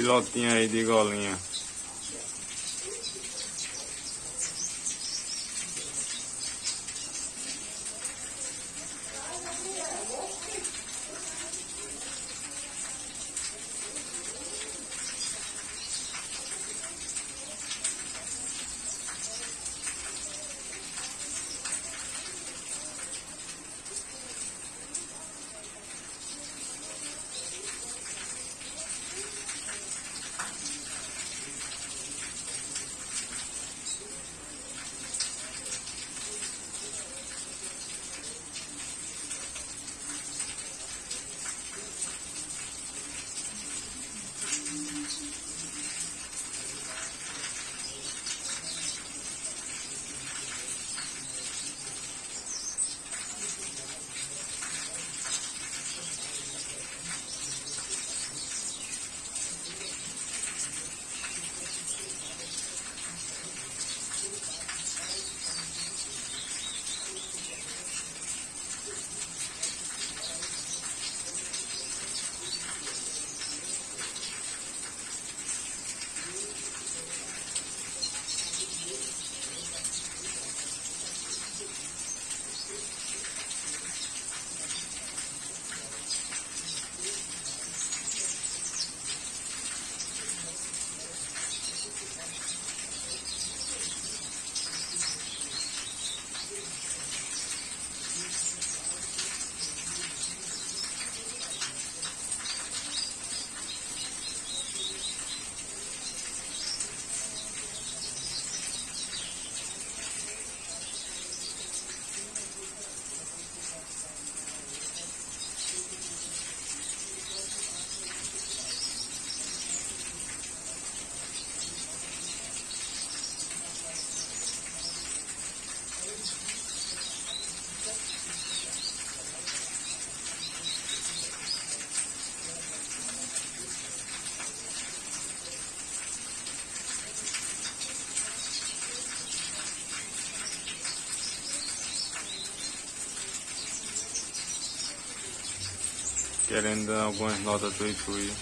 ਲਾਤੀਆਂ ਇਹਦੀ ਗਾਲੀਆਂ। Querendo algumas notas do Itui.